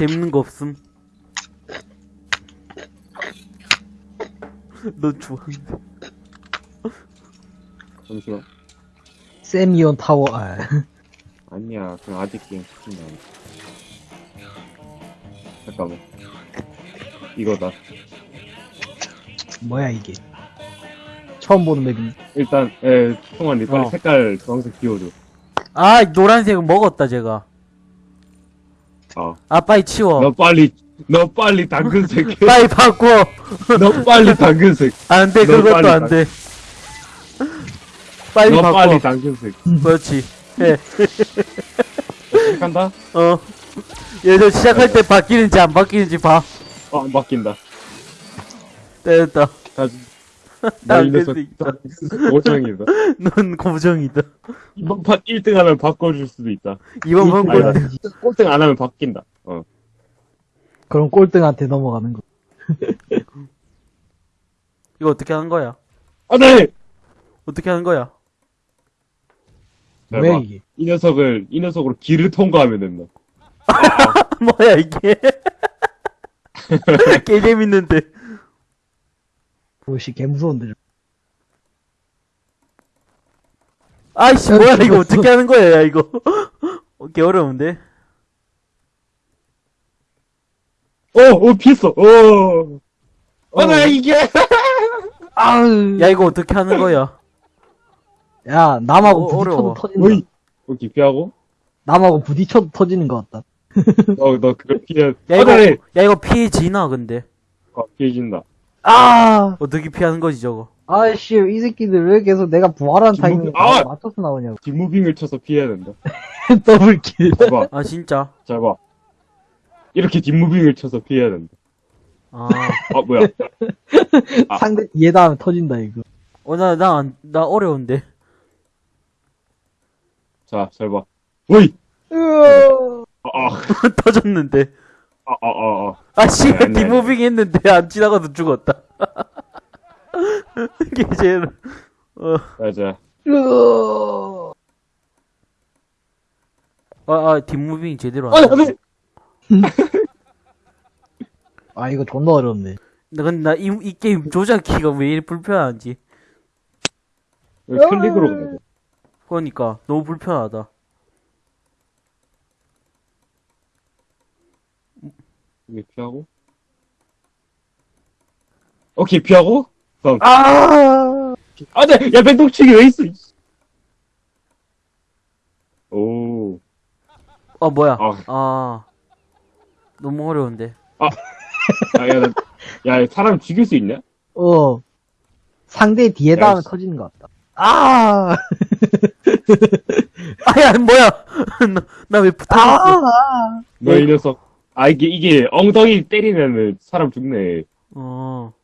재밌는 거 없음. 너 좋아한다. 잠시만. 세미온 타워, 아. 아니야, 그냥 아직 게임 시킨다. 잠깐만. 이거다. 뭐야, 이게. 처음 보는 맵이. 일단, 에, 통환이 빨리 어. 색깔 주황색 비워줘. 아, 노란색은 먹었다, 제가. 아. 아, 빨리 치워. 너 빨리, 너 빨리 당근색 해. 빨리 바꿔. 너 빨리 당근색. 안 돼, 너 그것도 빨리 안 돼. 빨리 너 바꿔. 빨리 당근색. 그렇지. 해. 간다? 어. 얘들 시작할 때 바뀌는지 안 바뀌는지 봐. 어, 안 바뀐다. 됐다. 다 당근색이다. 고정이다. 넌 고정이다. 이번 판 1등 하면 바꿔줄 수도 있다. 이번 판. 꼴등. 꼴등 안 하면 바뀐다. 어. 그럼 꼴등한테 넘어가는 거. 이거 어떻게 하는 거야? 아, 네! 어떻게 하는 거야? 왜 봐. 이게? 이 녀석을, 이 녀석으로 길을 통과하면 된다. 뭐야, 이게? 개 재밌는데. 무엇이 개 무서운데. 아이씨, 뭐야, 이거 어떻게 하는 거야, 야, 이거. 어, 개 어려운데? 어, 어, 피했어, 어. 어, 나 이게! 아으. 야, 이거 어떻게 하는 거야? 야, 남하고 어, 부딪혀도 어려워. 터진다. 어이! 어, 기피하고? 남하고 부딪혀도 터지는 것 같다. 어, 너 그거 피해. 야, 어, 이거, 네! 야, 이거 피해지나, 근데? 어, 피해진다. 아! 어떻게 피하는 거지, 저거? 아이씨, 이 새끼들 왜 계속 내가 부활한 타이밍에 아! 맞춰서 나오냐고. 뒷무빙을 쳐서 피해야 된다. 더블킬. 잘 봐, 아, 진짜? 잘 봐. 이렇게 뒷무빙을 쳐서 피해야 된다. 아. 아, 뭐야. 아. 상대 뒤에다 하면 터진다, 이거. 어, 나, 나, 안- 나 어려운데. 자, 잘 봐. 으어. 아, 아, 터졌는데. 아, 아, 아, 아. 아, 씨, 아니, 아니, 뒷moving 했는데 안 지나가도 죽었다. 이게 제일, 어. 으어. 아, 아, 뒷moving 제대로 아, 안안 돼. 돼! 아, 이거 존나 어렵네. 나, 근데 나 이, 이 게임 조작키가 왜 이리 불편한지. 여기 클릭으로 가야 돼. 그러니까, 너무 불편하다. 이게 피하고. 오케이, 피하고. 그럼. 아! 아, 네! 야, 백동치기 왜 있어? 이씨. 오. 어, 뭐야. 아. 아. 너무 어려운데. 아, 야, 나, 야, 사람 죽일 수 있냐? 어. 상대 뒤에다 야, 하면 씨. 터지는 것 같다. 아! 아, 야, 뭐야. 나 왜 붙어있어. 아! 너 이 녀석. 아, 이게, 이게, 엉덩이 때리면은 사람 죽네. 어.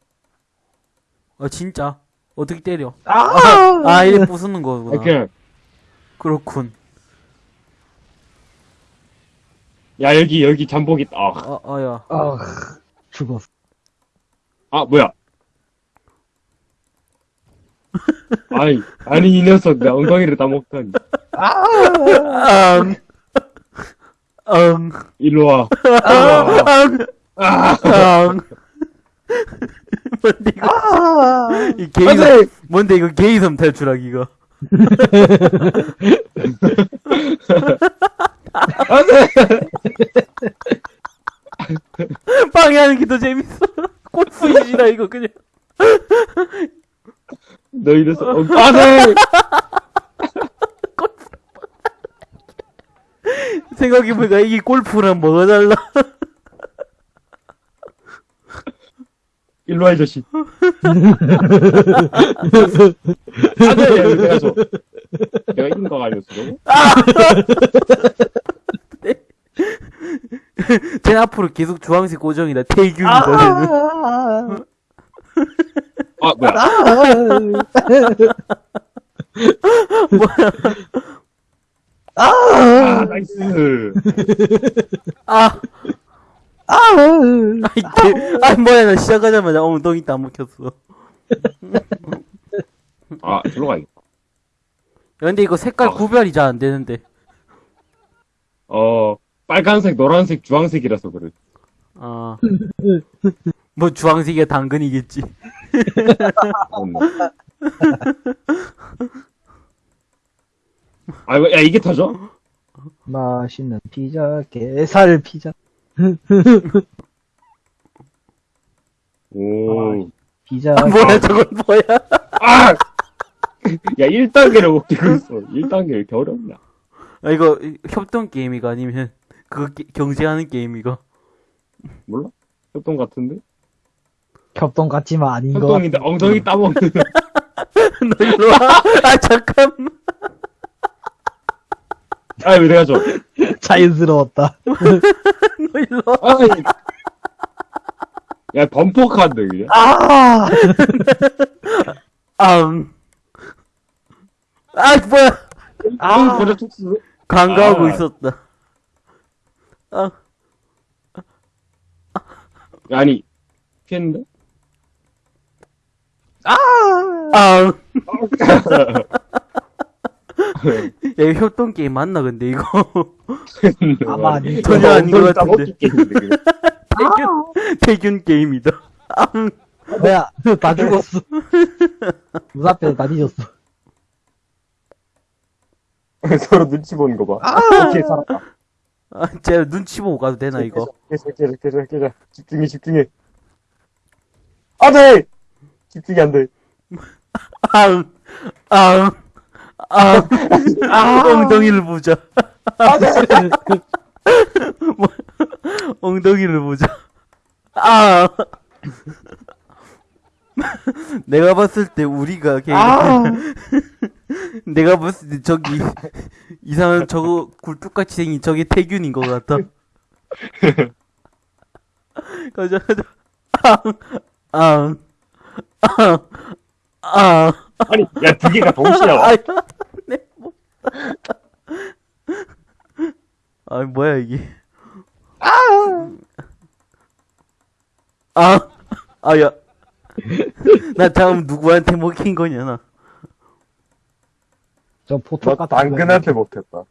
아, 진짜. 어떻게 때려. 아! 아, 이래 부수는 아, 거구나. 그냥, 그렇군. 야, 여기, 여기 잠복 있다. 아, 아, 아, 야. 아, 죽었어. 아 뭐야. 아니, 아니, 이 녀석, 내 엉덩이를 따먹다니. 앙. 앙. 일로 와. 앙. 아, 앙. 뭔데, 이거. 아! 이 게이섬, 뭔데, 이거 게이섬 탈출하기가. 안 돼! 방해하는 게 더 재밌어. 골프이지라, 이거, 그냥. 너이 녀석, 어, 안 돼! 생각해보니까 이게 골프랑 뭐가 달라. 일로 와, 이 자식. 안 돼! 내가 줘. 내가 이긴 거가 아니었어, 저거? 쟤 앞으로 계속 주황색 고정이다. 태균이다, 쟤는. 아! 아, 뭐야. 아! 아, nice. 아, 아! 아이, 개, 아, 뭐야, 나 시작하자마자 엉덩이 따먹혔어. 아, 저로 가야겠다. 야, 근데 이거 색깔 아. 구별이 잘 안 되는데. 어, 빨간색, 노란색, 주황색이라서 그래. 어. 뭐 주황색이 당근이겠지. 아, 이거- 야, 이게 터져? 맛있는 피자, 게살 피자, 오. 피자. 아, 뭐야 저건 뭐야? 아! 야, 1단계를 못 끼고 있어. 1단계 왜 이렇게 어렵냐? 아, 이거 협동 게임이가 아니면 그거 게- 경쟁하는 게임이가? 몰라? 협동 같은데? 협동 같지만 아닌 거. 협동인데 엉덩이 따먹는. 너 일로 와. 아 잠깐. 아, 왜 내가 줘? 자연스러웠다. 너 일로 와. 아이. 야, 범퍼카인데, 그냥? 아! 아. 아 뭐야? 아, 그래, 촉수. 간과하고 아. 있었다. 아. 야, 아니, 피했는데? 아! 아. 야, 이거 협동 게임 맞나, 근데, 이거? 아마 아니. 전혀 아닌 것 같은데. 태균, 태균 게임이다. 아, 뭐야, 다 죽었어. 문 앞에서 다 뒤졌어. 서로 눈치 보는 거 봐. 오케이, 살았다. 아, 쟤 눈치 보고 가도 되나, 이거? 깨져, 깨져, 깨져, 깨져. 집중해, 집중해. 안 돼! 집중이 안 돼. 아, 아, 아, 아, 엉덩이를 보자. 뭐, 엉덩이를 보자. 아. 내가 봤을 때 우리가 걔 내가 봤을 때 저기 이상한 저거 굴뚝같이 생긴 저게 태균인 것 같아. 가자 가자. 아, 아, 아, 아니, 야, 두 개가 동시에 와. 아, 내 뭐. 아 뭐야 이게? 아, 아, 야. 나 다음 누구한테 먹힌 거냐, 나. 저 포토 너 같은 당근한테 못했다.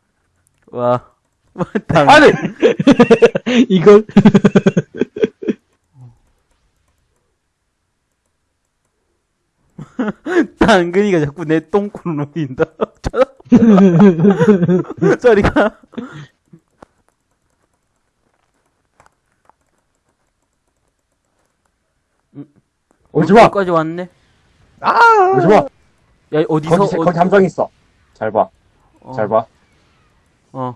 와. 와, 당, 아니! 거. 이걸? 당근이가 자꾸 내 똥구를 노린다. 저리가. 오지 마! 여기까지 왔네. 오지 마! 야, 어디서, 거기, 어, 거기 함정 있어. 잘 봐. 어, 잘 봐. 어.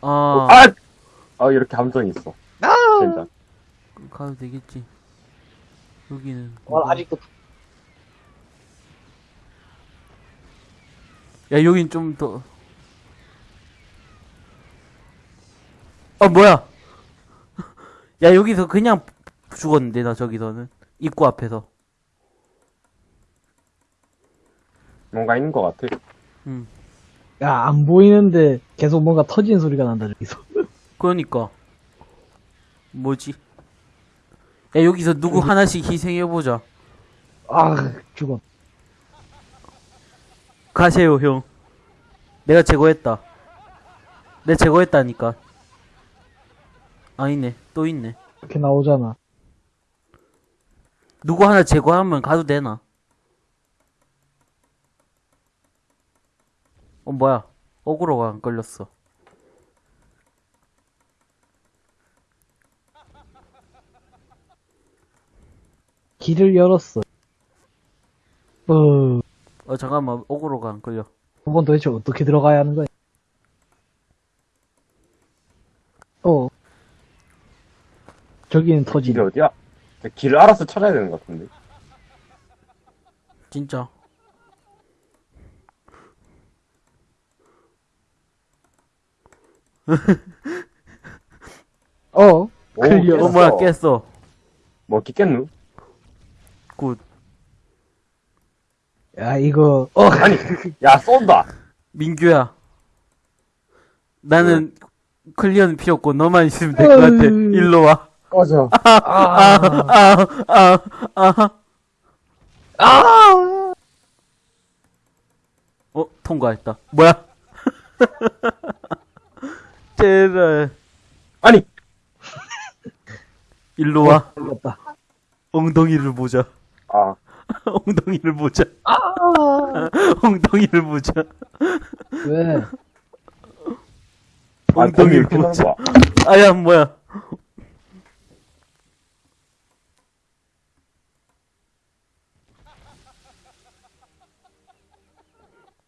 아, 아! 아, 이렇게 함정이 있어. 진짜. 가도 되겠지. 여기는. 어, 아직도 야, 여긴 좀 더. 아, 뭐야? 야, 여기서 그냥 죽었는데, 나 저기서는. 입구 앞에서. 뭔가 있는 것 같아. 응. 야, 안 보이는데 계속 뭔가 터지는 소리가 난다, 저기서. 그러니까. 뭐지? 야, 여기서 누구 하나씩 희생해보자. 아, 죽었. 가세요, 형. 내가 제거했다. 내가 제거했다니까. 아니네. 또 있네. 이렇게 나오잖아. 누구 하나 제거하면 가도 되나? 어, 뭐야. 어그로가 안 걸렸어. 길을 열었어. 어, 어, 잠깐만. 어그로가 안 걸려. 한번 도대체 어떻게 들어가야 하는 거야? 어. 저기는 길이 터지네. 어디야? 길을 알아서 찾아야 되는 것 같은데. 진짜. 어. 오, 클리어. 어. 뭐야. 깼어. 뭐, 끼겠누? 굿. 야, 이거, 어, 아니, 야, 쏜다! 민규야. 나는 클리어는 필요 없고 너만 있으면 될 것 같아. 음. 일로 와. 꺼져. 아, 아, 아, 아. 아, 어, 통과했다. 뭐야? 제발. 아니, 일로 와. 걸렸다. 엉덩이를 보자. 아, 엉덩이를 보자. 아! 엉덩이를 보자. 왜? 아, 엉덩이를 이렇게 보자. 봐. 아야, 뭐야.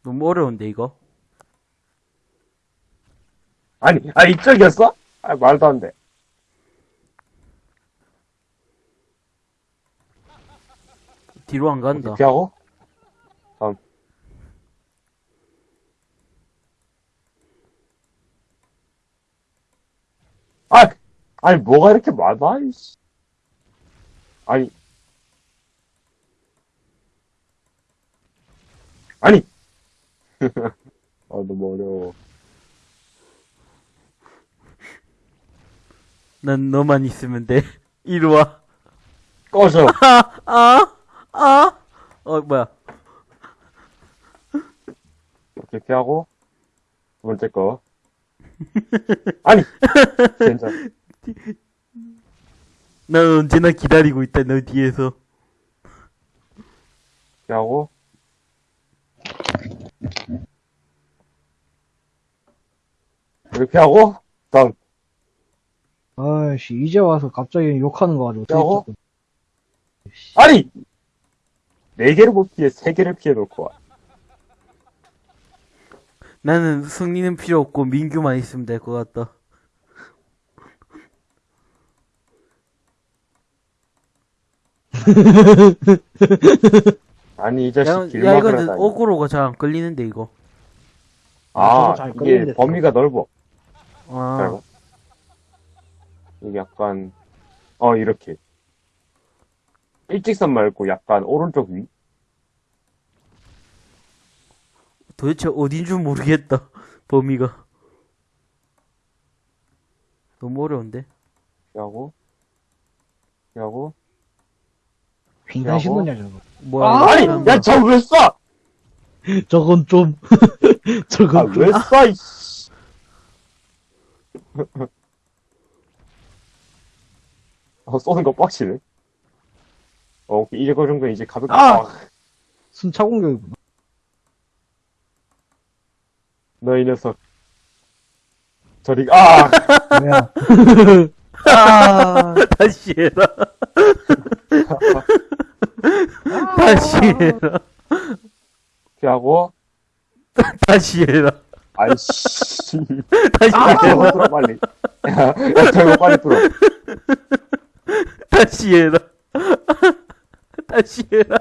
너무 어려운데, 이거? 아니, 아, 이쪽이었어? 아, 말도 안 돼. 뒤로 안 간다. 이렇게 하고, 다음. 아, 아니, 뭐가 이렇게 많아, 이씨. 아니. 아니! 아, 너무 어려워. 난 너만 있으면 돼. 이리 와. 꺼져. 아, 아, 아. 어, 뭐야. 이렇게 하고, 두 번째 거. 아니! 괜찮아. 난 언제나 기다리고 있다, 너 뒤에서. 이렇게 하고, 이렇게 하고, 다음. 아이씨, 이제 와서 갑자기 욕하는 거 가지고? 어떻게 아니! 네 개를 못 피해, 세 개를 피해 놓고 와. 나는 승리는 필요 없고 민규만 있으면 될 것 같다. 아니, 이 야, 자식 야 길막을 이거는 하다니. 어그로가 잘안 끌리는데, 이거. 아, 잘 이게 끌리는데 범위가 넓어. 아, 잘 이게 약간, 어, 이렇게. 일직선 말고 약간 오른쪽 위? 도대체 어딘 줄 모르겠다, 범위가. 너무 어려운데? 하고, 이렇게 하고. 횡단신도냐, 저거. 뭐야, 아! 아니! 야. 저 왜 쏴! 저건 좀, 아, 저건 좀. 왜 쏴, 이씨! 어, 쏘는 거 빡치네. 어, 오케이. 이제 그 정도는 이제 가볍게. 아! 아, 순차 공격이구나. 너 이 녀석. 저리, 아! 뭐야. 아, 다시 해라. 다시 해라. 이렇게 하고, 다시 해라. 아이씨. 다시 야, 해라. 뚫어, 빨리. 야, 야, 빨리 뚫어. 다시 해라. 다시 해라.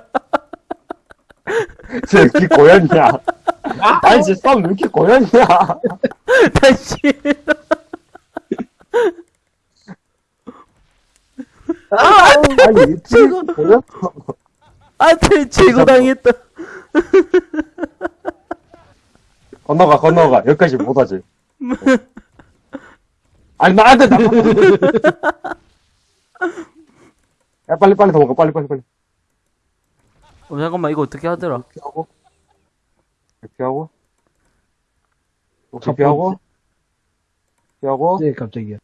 쟤, 이 고양이야. 아니, 쟤 싸움 왜 이렇게 고양이야. 다시 해라. 아니, 지금- 지금 고양 아, 제, 제거당했다. 건너가, 건너가. 여기까지 못하지. 아니, 나한테 나. 야, 빨리, 빨리 도망가. 빨리, 빨리, 빨리. 어, 잠깐만, 이거 어떻게 하더라? 이렇게 하고. 이렇게 하고. 첫 이렇게 하고. 이렇게 하고. 네, 갑자기야.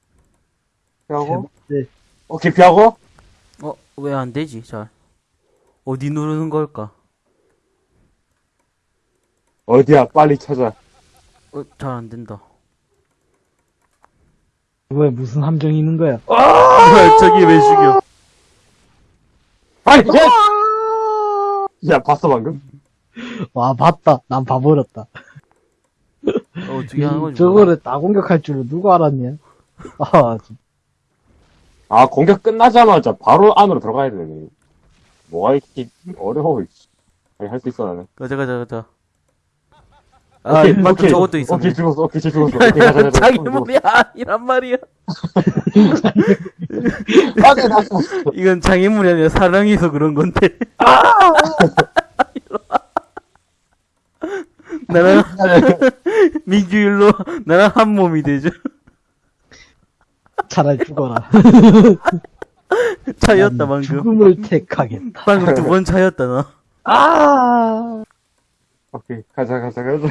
이렇게 하고. 네. 오케이, 피하고. 어, 왜 안 되지, 잘. 어디 누르는 걸까? 어디야, 빨리 찾아. 어, 잘 안 된다. 왜, 무슨 함정이 있는 거야? 뭐야, 저기 왜 죽여? 아니, 야! 야, 봤어, 방금? 와, 봤다. 난 봐버렸다. 어, 어떻게 하는 거지? 저거를 다 공격할 줄을 누가 알았냐? 아, 진짜. 아, 공격 끝나자마자 바로 안으로 들어가야 되네. 뭐가 이렇게 어려워, 이씨. 아니, 할수 있어, 나는. 가자, 가자, 가자. 아, 오케이, 맞다, 오케이. 저것도 있었네. 오케이, 죽었어, 오케이, 쟤 죽었어. 오케이, 가자, 가자. 자기. 몸이 아니란 말이야. 아, 죽었어. 이건 장애물이 아니라 사랑해서 그런 건데. 나랑, 민규 일로, 와. 나랑 한 몸이 되죠. 차라리 죽어라. 차였다, 난 방금. 죽음을 택하겠다. 방금 두 번 차였다, 나. 아! 오케이, 가자, 가자, 가자.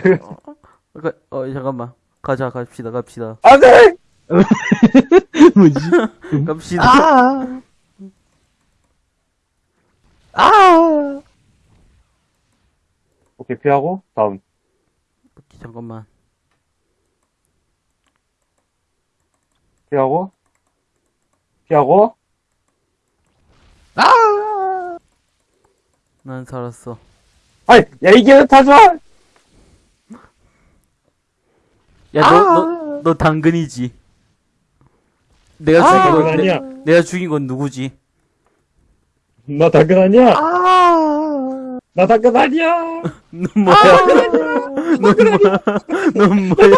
그, 어, 잠깐만. 가자, 갑시다, 갑시다. 안 돼! 뭐지? 갑시다. 아! 아! 오케이, 피하고, 다음. 잠깐만. 피하고, 피하고, 아! 난 살았어. 아이, 야, 이게 타지 마! 야, 너, 너, 너 당근이지. 내가 죽인 당근 건, 아니야. 내, 내가 죽인 건 누구지? 나 당근 아니야! 아! 나 당근 아니야! 넌 뭐야? 넌 뭐야? 넌 뭐야?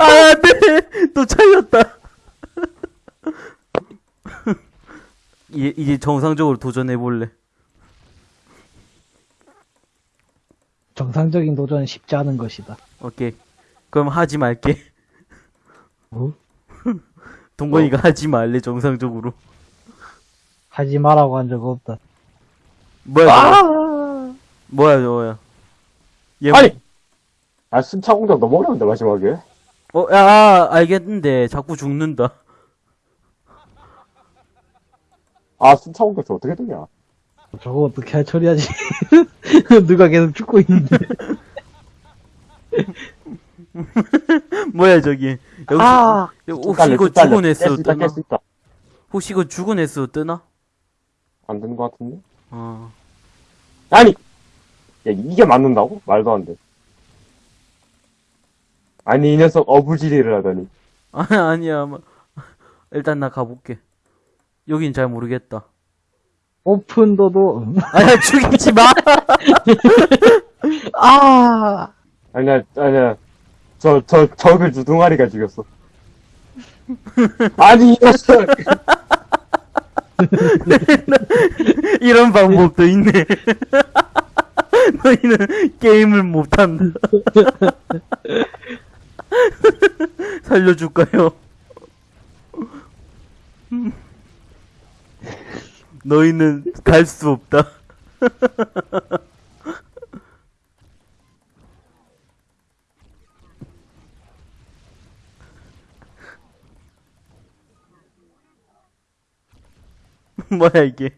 아, 안 돼! 또 차이였다. 이제, 이제 정상적으로 도전해볼래. 정상적인 도전은 쉽지 않은 것이다. 오케이. 그럼 하지 말게. 뭐? 동건이가 하지 말래, 정상적으로. 하지 마라고 한 적 없다. 뭐야, 저거? 아! 뭐야, 저거야. 얘, 아니! 아, 순차 공격 너무 어려운데, 마지막에. 어, 야, 아, 알겠는데, 자꾸 죽는다. 아, 순차 공격 어떻게 되냐? 저거 어떻게 할 처리하지? 누가 계속 죽고 있는데. 뭐야, 저기. 여기, 아! 혹시 이거 깰 죽은 횟수 뜨나? 혹시 이거 죽은 횟수 뜨나? 안 되는 것 같은데? 어. 아니! 야, 이게 맞는다고? 말도 안 돼. 아니, 이 녀석 어부지리를 하다니. 아니, 아니야. 뭐. 일단 나 가볼게. 여긴 잘 모르겠다. 오픈도도, 음. 아야, 죽이지 마! 아! 아니야, 아니야. 저, 저, 적을 주둥아리가 죽였어. 아니, 이 녀석! 이런 방법도 있네. 너희는 게임을 못한다. 살려줄까요? 너희는 갈 수 없다. 뭐야 이게?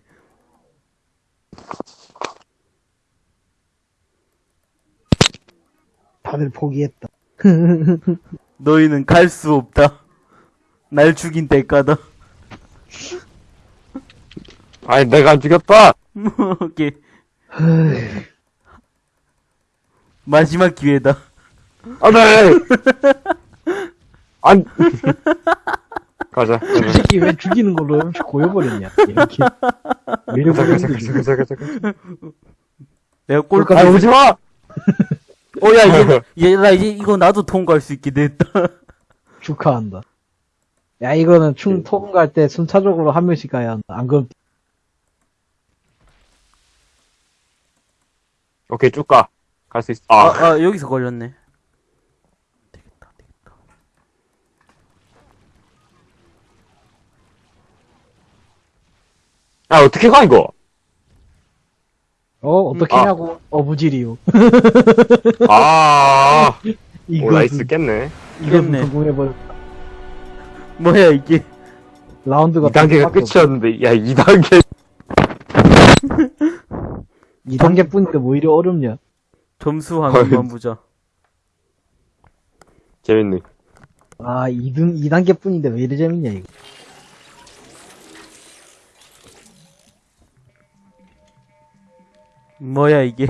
다들 포기했다. 너희는 갈 수 없다. 날 죽인 대가다. 아니, 내가 안 죽였다! 오케이. 마지막 기회다. 안 돼! 안! 가자. 솔직히 왜 죽이는 걸로 이렇게 고여버렸냐, 이렇게. 가자, 가자. 가자, 가자, 가자. 내가 꼴, 그러니까 아, 오지 마! 어, 야, 이제, 이제, 나 이제 이거 나도 통과할 수 있게 됐다. 축하한다. 야, 이거는 충 통과할 때 순차적으로 한 명씩 가야 한다. 안 그럼 오케이, 쭉 가. 갈 수 있어. 아, 아, 아, 여기서 걸렸네. 되겠다, 되겠다. 아, 어떻게 가, 이거? 어, 어떻게 아. 하냐고. 어부지리요. 아, 오, nice 깼네. 이것은 깼네. 뭐야, 이게. 라운드가 2단계가 끝이었는데, 야, 2단계. 2단계 뿐인데 뭐 이리 어렵냐. 점수 한 번만 보자. 재밌네. 아, 2등, 2단계 뿐인데 왜 이리 재밌냐, 이거. 뭐야, 이게.